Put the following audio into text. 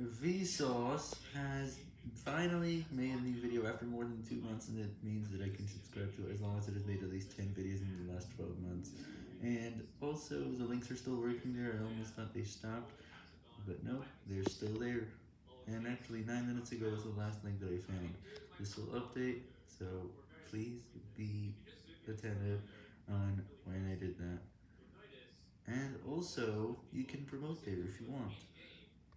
Vsauce has finally made a new video after more than 2 months and it means that I can subscribe to it as long as it has made at least 10 videos in the last 12 months. And also the links are still working there, I almost thought they stopped, but no, they're still there. And actually 9 minutes ago was the last link that I found. This will update, so please be attentive on when I did that. And also, you can promote there if you want.